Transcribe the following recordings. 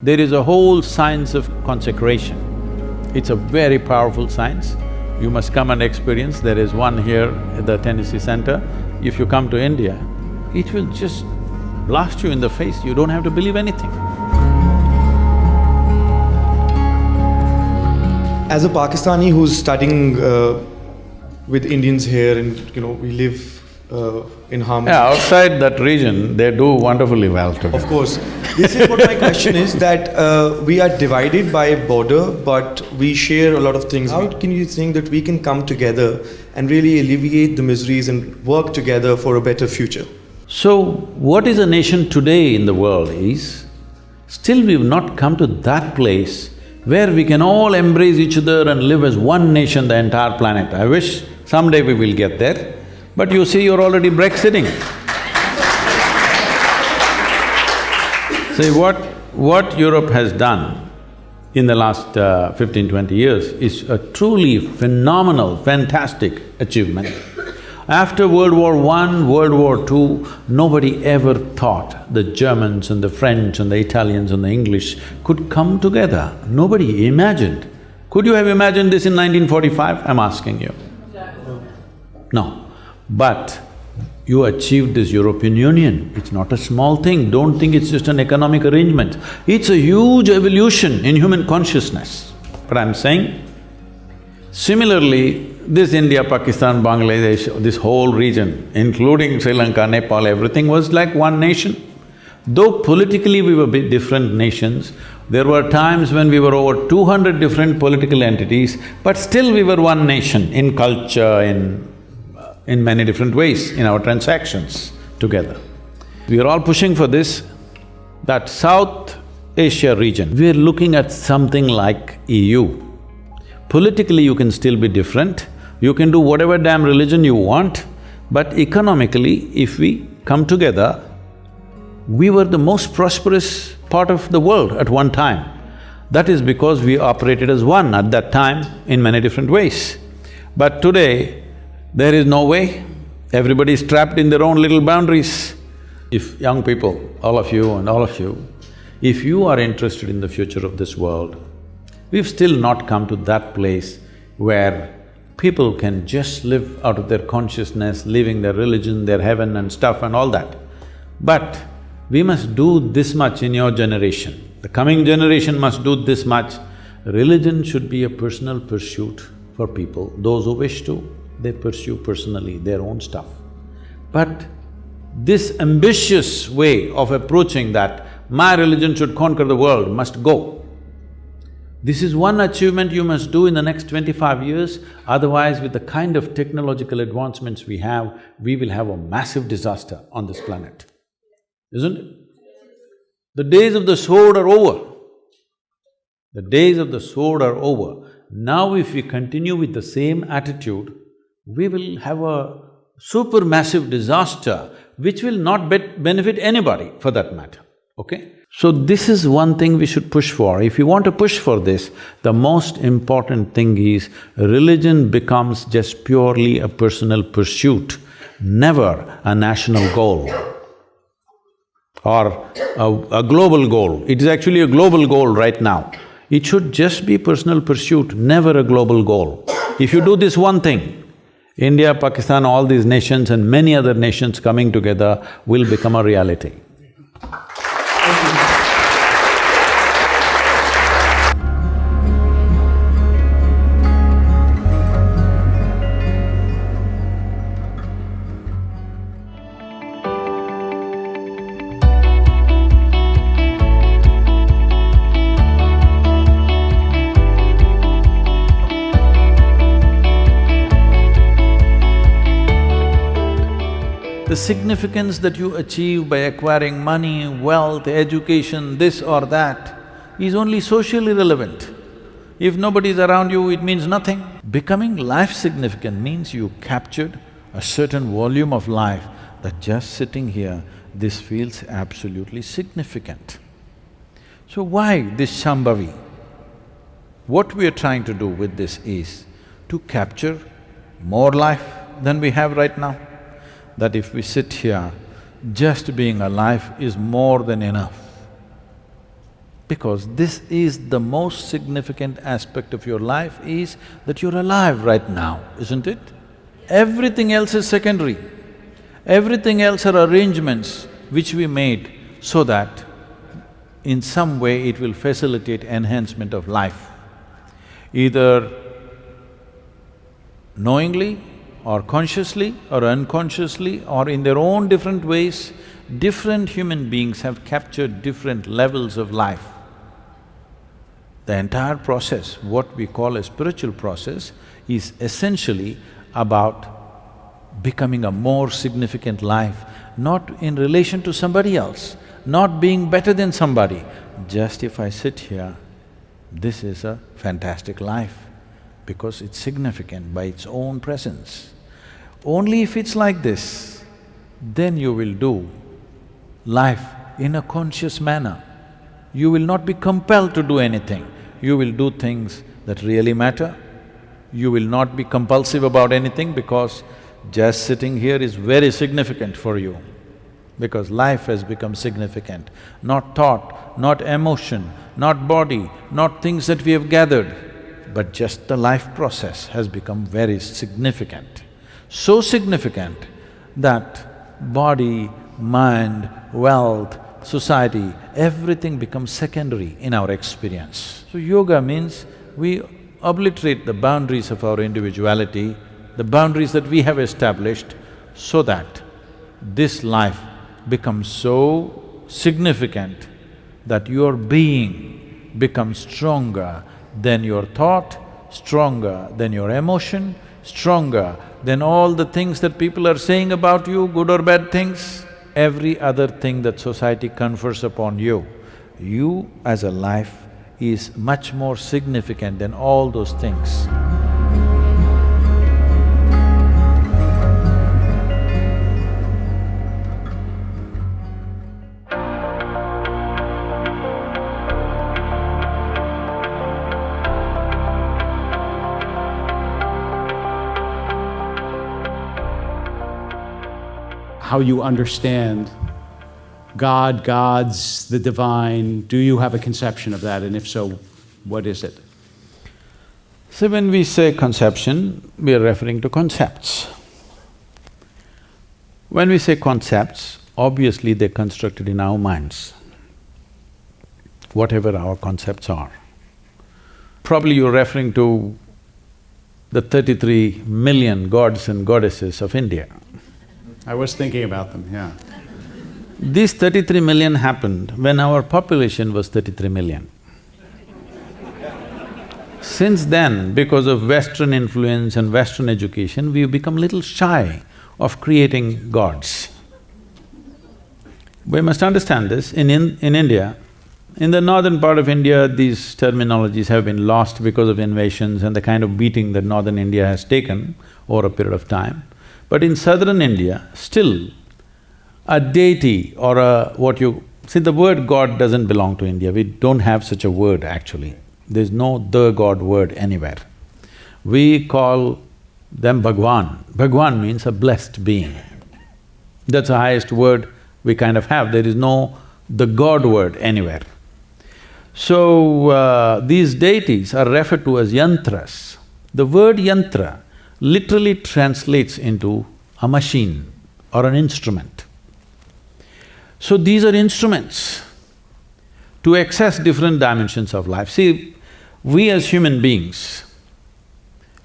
There is a whole science of consecration. It's a very powerful science. You must come and experience. There is one here at the Tennessee Center. If you come to India, it will just blast you in the face, you don't have to believe anything. As a Pakistani who's studying uh, with Indians here and you know, we live uh, in harmony. Yeah, outside that region, they do wonderfully well together. Of course. This is what my question is that uh, we are divided by border, but we share a lot of things. How can you think that we can come together and really alleviate the miseries and work together for a better future? So, what is a nation today in the world is, still we've not come to that place where we can all embrace each other and live as one nation, the entire planet. I wish someday we will get there. But you see, you're already Brexiting. See, what… what Europe has done in the last uh, 15, 20 years is a truly phenomenal, fantastic achievement. After World War I, World War II, nobody ever thought the Germans and the French and the Italians and the English could come together. Nobody imagined. Could you have imagined this in 1945? I'm asking you. No. But you achieved this European Union, it's not a small thing, don't think it's just an economic arrangement. It's a huge evolution in human consciousness. But I'm saying, similarly, this India, Pakistan, Bangladesh, this whole region, including Sri Lanka, Nepal, everything was like one nation. Though politically we were different nations, there were times when we were over two hundred different political entities, but still we were one nation in culture, in in many different ways in our transactions together. We are all pushing for this, that South Asia region, we are looking at something like EU. Politically you can still be different, you can do whatever damn religion you want, but economically, if we come together, we were the most prosperous part of the world at one time. That is because we operated as one at that time in many different ways. But today, there is no way, everybody is trapped in their own little boundaries. If young people, all of you and all of you, if you are interested in the future of this world, we've still not come to that place where people can just live out of their consciousness, leaving their religion, their heaven and stuff and all that. But we must do this much in your generation. The coming generation must do this much. Religion should be a personal pursuit for people, those who wish to they pursue personally their own stuff. But this ambitious way of approaching that, my religion should conquer the world, must go. This is one achievement you must do in the next twenty-five years, otherwise with the kind of technological advancements we have, we will have a massive disaster on this planet, isn't it? The days of the sword are over. The days of the sword are over. Now if we continue with the same attitude, we will have a supermassive disaster which will not be benefit anybody for that matter, okay? So this is one thing we should push for. If you want to push for this, the most important thing is religion becomes just purely a personal pursuit, never a national goal or a, a global goal. It is actually a global goal right now. It should just be personal pursuit, never a global goal. If you do this one thing, India, Pakistan, all these nations and many other nations coming together will become a reality. Significance that you achieve by acquiring money, wealth, education, this or that is only socially relevant. If nobody is around you, it means nothing. Becoming life significant means you captured a certain volume of life that just sitting here, this feels absolutely significant. So why this Shambhavi? What we are trying to do with this is to capture more life than we have right now that if we sit here, just being alive is more than enough. Because this is the most significant aspect of your life is that you're alive right now, isn't it? Everything else is secondary. Everything else are arrangements which we made so that in some way it will facilitate enhancement of life. Either knowingly or consciously or unconsciously or in their own different ways, different human beings have captured different levels of life. The entire process, what we call a spiritual process, is essentially about becoming a more significant life, not in relation to somebody else, not being better than somebody. Just if I sit here, this is a fantastic life because it's significant by its own presence. Only if it's like this, then you will do life in a conscious manner. You will not be compelled to do anything, you will do things that really matter. You will not be compulsive about anything because just sitting here is very significant for you because life has become significant. Not thought, not emotion, not body, not things that we have gathered, but just the life process has become very significant so significant that body, mind, wealth, society, everything becomes secondary in our experience. So yoga means we obliterate the boundaries of our individuality, the boundaries that we have established so that this life becomes so significant that your being becomes stronger than your thought, stronger than your emotion, stronger than all the things that people are saying about you, good or bad things, every other thing that society confers upon you, you as a life is much more significant than all those things. How you understand God, gods, the divine. Do you have a conception of that, and if so, what is it? So when we say conception, we are referring to concepts. When we say concepts, obviously they're constructed in our minds, whatever our concepts are. Probably you're referring to the thirty-three million gods and goddesses of India. I was thinking about them, yeah. These thirty-three million happened when our population was thirty-three million. Since then, because of Western influence and Western education, we've become little shy of creating gods. We must understand this, in, in, in India, in the northern part of India, these terminologies have been lost because of invasions and the kind of beating that northern India has taken over a period of time. But in southern India, still a deity or a… what you… see the word God doesn't belong to India, we don't have such a word actually. There's no the God word anywhere. We call them Bhagwan. Bhagwan means a blessed being. That's the highest word we kind of have, there is no the God word anywhere. So, uh, these deities are referred to as yantras. The word yantra literally translates into a machine or an instrument. So these are instruments to access different dimensions of life. See, we as human beings,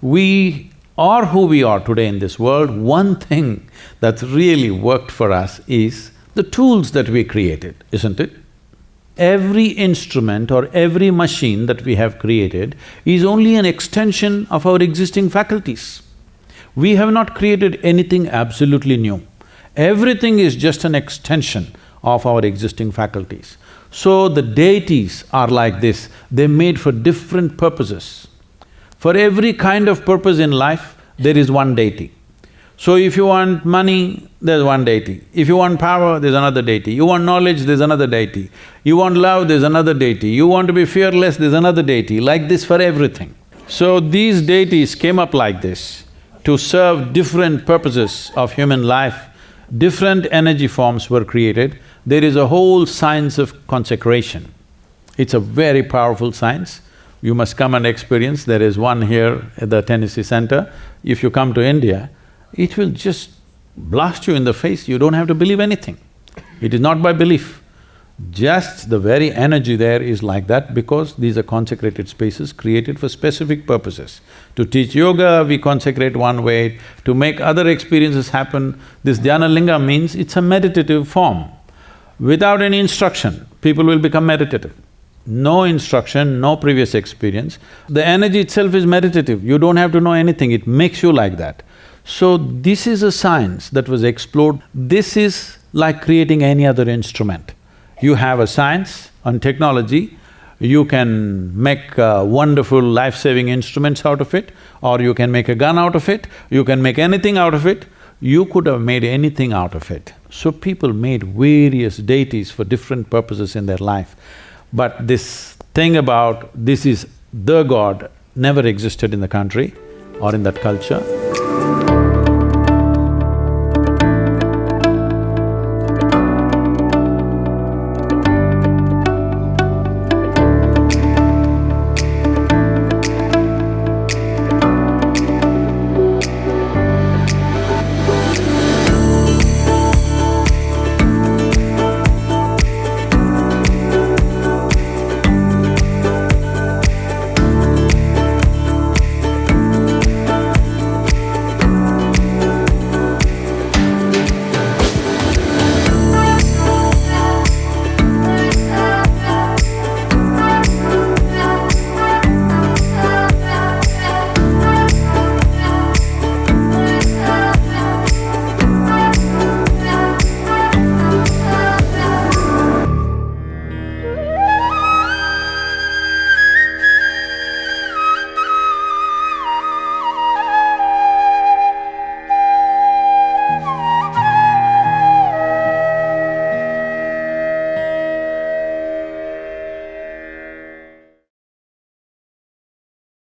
we are who we are today in this world, one thing that's really worked for us is the tools that we created, isn't it? Every instrument or every machine that we have created is only an extension of our existing faculties. We have not created anything absolutely new. Everything is just an extension of our existing faculties. So the deities are like this, they're made for different purposes. For every kind of purpose in life, there is one deity. So if you want money, there's one deity. If you want power, there's another deity. You want knowledge, there's another deity. You want love, there's another deity. You want to be fearless, there's another deity, like this for everything. So these deities came up like this to serve different purposes of human life, different energy forms were created. There is a whole science of consecration. It's a very powerful science. You must come and experience. There is one here at the Tennessee Center. If you come to India, it will just blast you in the face, you don't have to believe anything. It is not by belief. Just the very energy there is like that because these are consecrated spaces created for specific purposes. To teach yoga, we consecrate one way, to make other experiences happen. This dhyana linga means it's a meditative form. Without any instruction, people will become meditative. No instruction, no previous experience. The energy itself is meditative, you don't have to know anything, it makes you like that. So, this is a science that was explored. This is like creating any other instrument. You have a science and technology, you can make uh, wonderful life-saving instruments out of it, or you can make a gun out of it, you can make anything out of it, you could have made anything out of it. So people made various deities for different purposes in their life. But this thing about this is the god never existed in the country or in that culture.